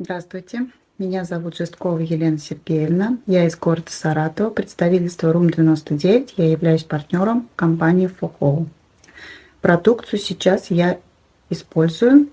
Здравствуйте, меня зовут Жесткова Елена Сергеевна, я из города Саратова, представительство РУМ-99, я являюсь партнером компании Фохоу. Продукцию сейчас я использую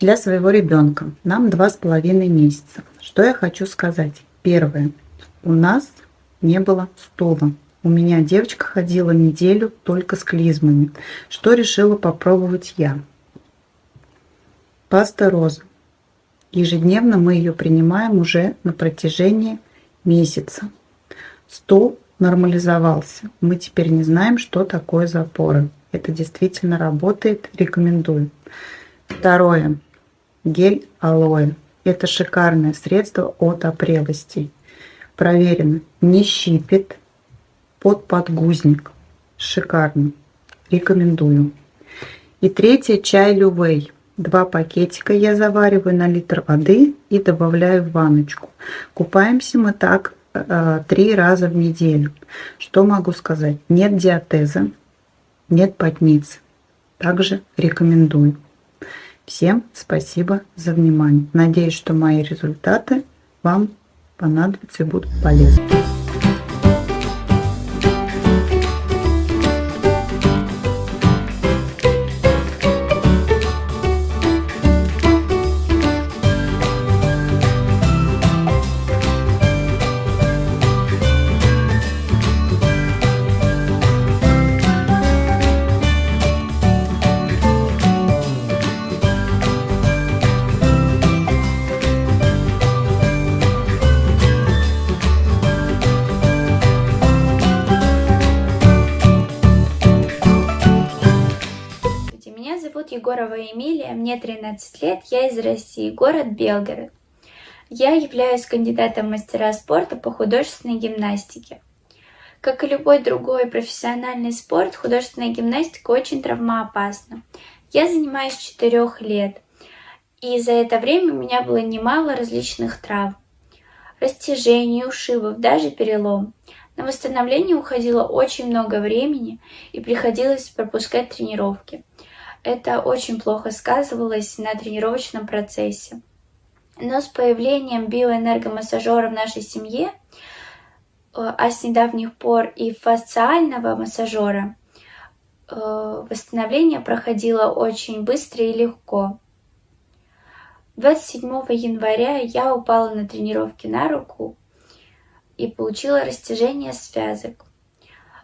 для своего ребенка. Нам два с половиной месяца. Что я хочу сказать? Первое. У нас не было стула. У меня девочка ходила неделю только с клизмами. Что решила попробовать я? Паста роза Ежедневно мы ее принимаем уже на протяжении месяца. Стул нормализовался. Мы теперь не знаем, что такое запоры. Это действительно работает. Рекомендую. Второе. Гель алоэ. Это шикарное средство от опрелостей. Проверено. Не щипит под подгузник. Шикарно. Рекомендую. И третье. Чай лювей. Два пакетика я завариваю на литр воды и добавляю в ванночку. Купаемся мы так э, три раза в неделю. Что могу сказать? Нет диатеза, нет потниц. Также рекомендую. Всем спасибо за внимание. Надеюсь, что мои результаты вам понадобятся и будут полезны. Егорова Эмилия, мне 13 лет, я из России, город Белгород. Я являюсь кандидатом мастера спорта по художественной гимнастике. Как и любой другой профессиональный спорт, художественная гимнастика очень травмоопасна. Я занимаюсь 4 лет, и за это время у меня было немало различных травм. Растяжений, ушибов, даже перелом. На восстановление уходило очень много времени и приходилось пропускать тренировки это очень плохо сказывалось на тренировочном процессе. Но с появлением биоэнергомассажера в нашей семье, э, а с недавних пор и фасциального массажера, э, восстановление проходило очень быстро и легко. 27 января я упала на тренировке на руку и получила растяжение связок.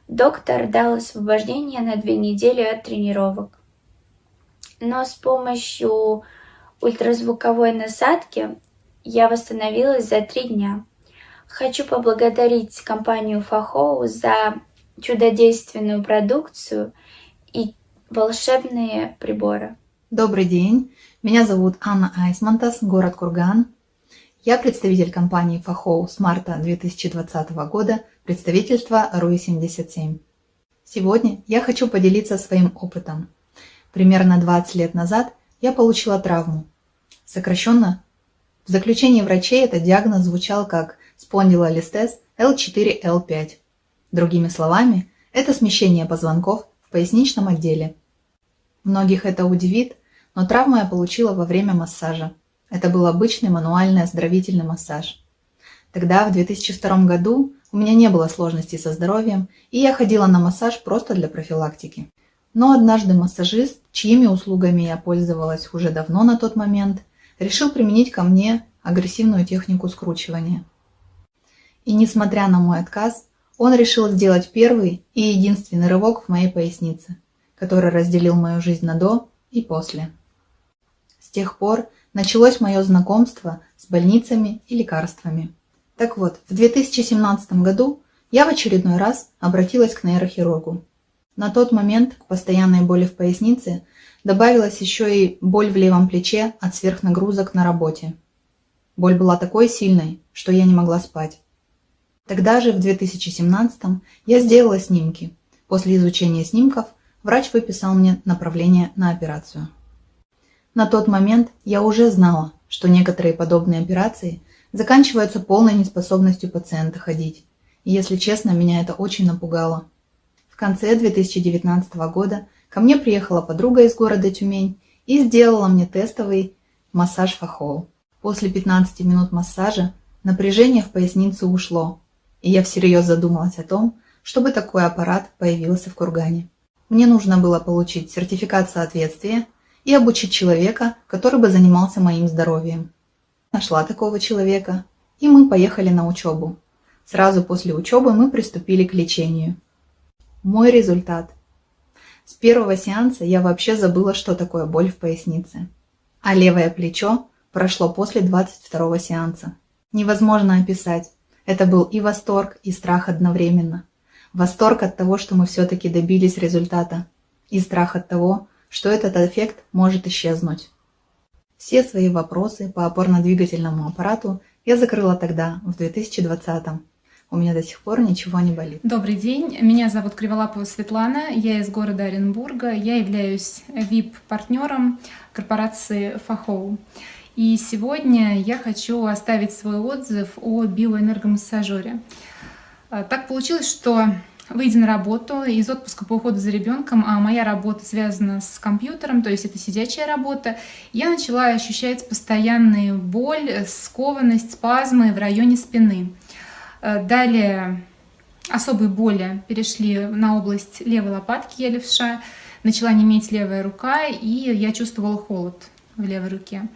Доктор дал освобождение на две недели от тренировок но с помощью ультразвуковой насадки я восстановилась за три дня. Хочу поблагодарить компанию Фахоу за чудодейственную продукцию и волшебные приборы. Добрый день, меня зовут Анна Айсмантас, город Курган. Я представитель компании Фахоу с марта 2020 года, представительство РУИ-77. Сегодня я хочу поделиться своим опытом – Примерно 20 лет назад я получила травму. Сокращенно, в заключении врачей этот диагноз звучал как спондилолистез L4-L5. Другими словами, это смещение позвонков в поясничном отделе. Многих это удивит, но травму я получила во время массажа. Это был обычный мануальный оздоровительный массаж. Тогда, в 2002 году, у меня не было сложностей со здоровьем, и я ходила на массаж просто для профилактики. Но однажды массажист, чьими услугами я пользовалась уже давно на тот момент, решил применить ко мне агрессивную технику скручивания. И несмотря на мой отказ, он решил сделать первый и единственный рывок в моей пояснице, который разделил мою жизнь на до и после. С тех пор началось мое знакомство с больницами и лекарствами. Так вот, в 2017 году я в очередной раз обратилась к нейрохирургу на тот момент к постоянной боли в пояснице добавилась еще и боль в левом плече от сверхнагрузок на работе. Боль была такой сильной, что я не могла спать. Тогда же, в 2017 я сделала снимки. После изучения снимков врач выписал мне направление на операцию. На тот момент я уже знала, что некоторые подобные операции заканчиваются полной неспособностью пациента ходить. И если честно, меня это очень напугало конце 2019 года ко мне приехала подруга из города Тюмень и сделала мне тестовый массаж фахол. После 15 минут массажа напряжение в поясницу ушло, и я всерьез задумалась о том, чтобы такой аппарат появился в Кургане. Мне нужно было получить сертификат соответствия и обучить человека, который бы занимался моим здоровьем. Нашла такого человека, и мы поехали на учебу. Сразу после учебы мы приступили к лечению. Мой результат. С первого сеанса я вообще забыла, что такое боль в пояснице. А левое плечо прошло после 22 сеанса. Невозможно описать. Это был и восторг, и страх одновременно. Восторг от того, что мы все-таки добились результата. И страх от того, что этот эффект может исчезнуть. Все свои вопросы по опорно-двигательному аппарату я закрыла тогда, в 2020 -м. У меня до сих пор ничего не болит. Добрый день, меня зовут Криволапова Светлана, я из города Оренбурга, я являюсь VIP-партнером корпорации Фахоу. И сегодня я хочу оставить свой отзыв о биоэнергомассажере. А, так получилось, что выйдя на работу из отпуска по уходу за ребенком, а моя работа связана с компьютером, то есть это сидячая работа, я начала ощущать постоянную боль, скованность, спазмы в районе спины. А, далее особые боли перешли на область левой лопатки, я левша, начала неметь левая рука, и я чувствовала холод в левой руке.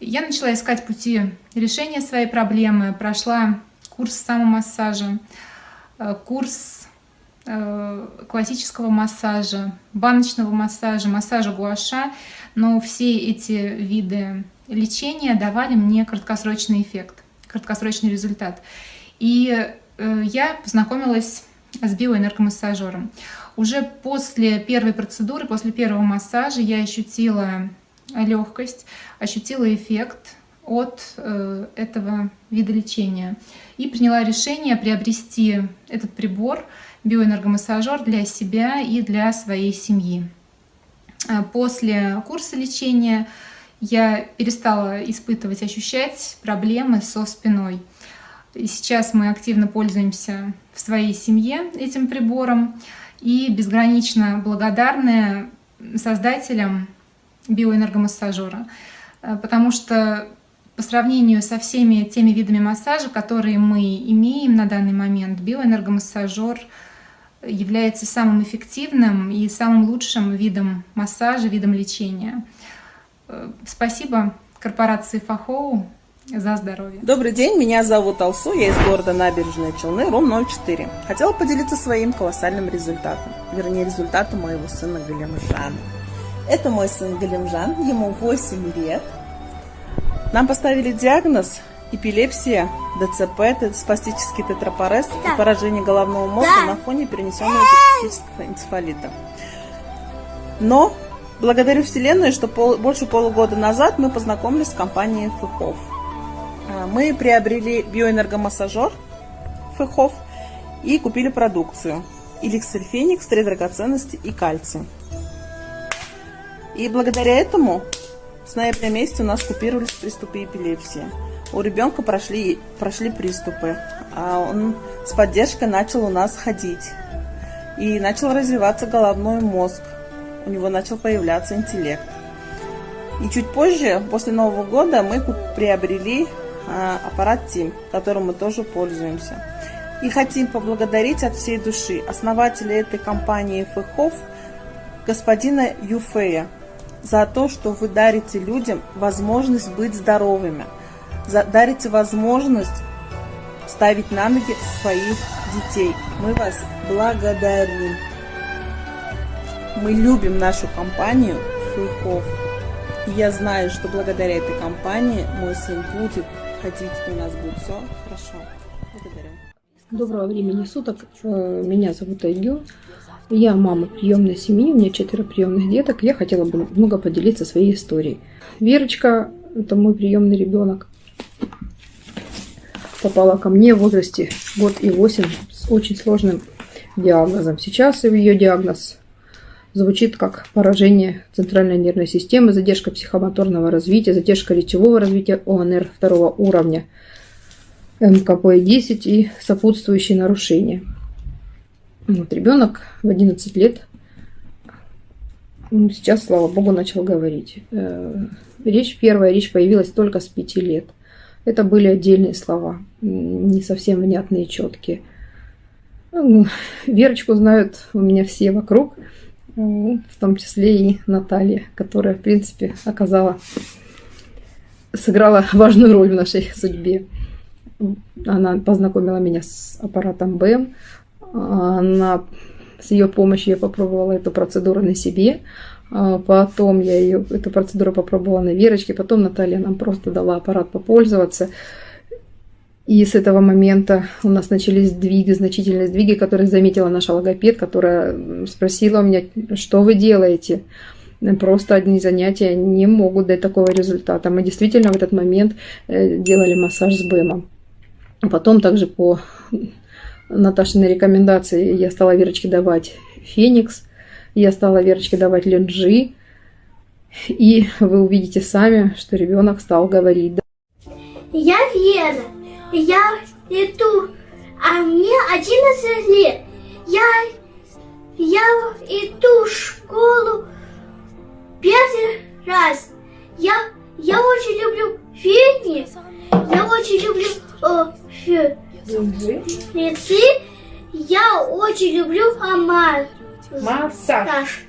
Я начала искать пути решения своей проблемы, прошла курс самомассажа, э, курс э, классического массажа, баночного массажа, массажа гуаша, но все эти виды лечения давали мне краткосрочный эффект, краткосрочный результат. И э, я познакомилась с биоэнергомассажером. Уже после первой процедуры, после первого массажа я ощутила легкость, ощутила эффект от э, этого вида лечения и приняла решение приобрести этот прибор, биоэнергомассажер для себя и для своей семьи. Э, после курса лечения я перестала испытывать, ощущать проблемы со спиной. И сейчас мы активно пользуемся в своей семье этим прибором. И безгранично благодарны создателям биоэнергомассажера, э, потому что по сравнению со всеми теми видами массажа, которые мы имеем на данный момент, биоэнергомассажер является самым эффективным и самым лучшим видом массажа, видом лечения. Э, спасибо корпорации Фахоу за здоровье. Добрый день, меня зовут Алсу, я из города Набережные Челны, Ром 04. Хотела поделиться своим колоссальным результатом, вернее результатом моего сына Галимжана. Это мой сын Галимжан, ему 8 лет. Нам поставили диагноз эпилепсия, ДЦП, спастический тетрапорез и поражение головного мозга на фоне перенесенного эпилептического энцефалита. Но благодарю Вселенной, что пол, больше полугода назад мы познакомились с компанией Фыхов. А, мы приобрели биоэнергомассажер Фыхов и купили продукцию. Эликсир Феникс, три драгоценности и кальций. И благодаря этому с ноября месяца у нас купировались приступы эпилепсии. У ребенка прошли, прошли приступы, а он с поддержкой начал у нас ходить. И начал развиваться головной мозг. У него начал появляться интеллект. И чуть позже, после Нового года, мы приобрели аппарат ТИМ, которым мы тоже пользуемся. И хотим поблагодарить от всей души основателя этой компании ФХОВ, господина Юфея, за то, что вы дарите людям возможность быть здоровыми, дарите возможность ставить на ноги своих детей. Мы вас благодарим. Мы любим нашу компанию Фейхов. И я знаю, что благодаря этой компании мой сын будет ходить, у нас будет все хорошо. Благодарю. Доброго времени суток. Э, меня зовут Айгю. Я мама приемной семьи, у меня четверо приемных деток. Я хотела бы много поделиться своей историей. Верочка, это мой приемный ребенок, попала ко мне в возрасте год и восемь с очень сложным диагнозом. Сейчас ее диагноз звучит как поражение центральной нервной системы, задержка психомоторного развития, задержка речевого развития ОНР второго уровня, МКП-10 и сопутствующие нарушения. Вот, ребенок в 11 лет, ну, сейчас, слава богу, начал говорить. Э, речь первая, речь появилась только с пяти лет. Это были отдельные слова, не совсем внятные, четкие. Ну, Верочку знают у меня все вокруг, в том числе и Наталья, которая, в принципе, оказала, сыграла важную роль в нашей судьбе. Она познакомила меня с аппаратом БЭМ. Она, с ее помощью я попробовала эту процедуру на себе. А потом я ее, эту процедуру попробовала на Верочке. Потом Наталья нам просто дала аппарат попользоваться. И с этого момента у нас начались сдвиги, значительные сдвиги, которые заметила наша логопед, которая спросила у меня, что вы делаете. Просто одни занятия не могут дать такого результата. Мы действительно в этот момент э, делали массаж с БЭМом. Потом также по Наташиной рекомендации я стала Верочке давать Феникс, я стала Верочке давать Ленджи, и вы увидите сами, что ребенок стал говорить. Я Вера, я иду, а мне 11 лет. Я, я иду в школу первый раз. Я, я очень люблю Феникс, я очень люблю о, фе, Фецы. Я очень люблю. Массаж. Массаж.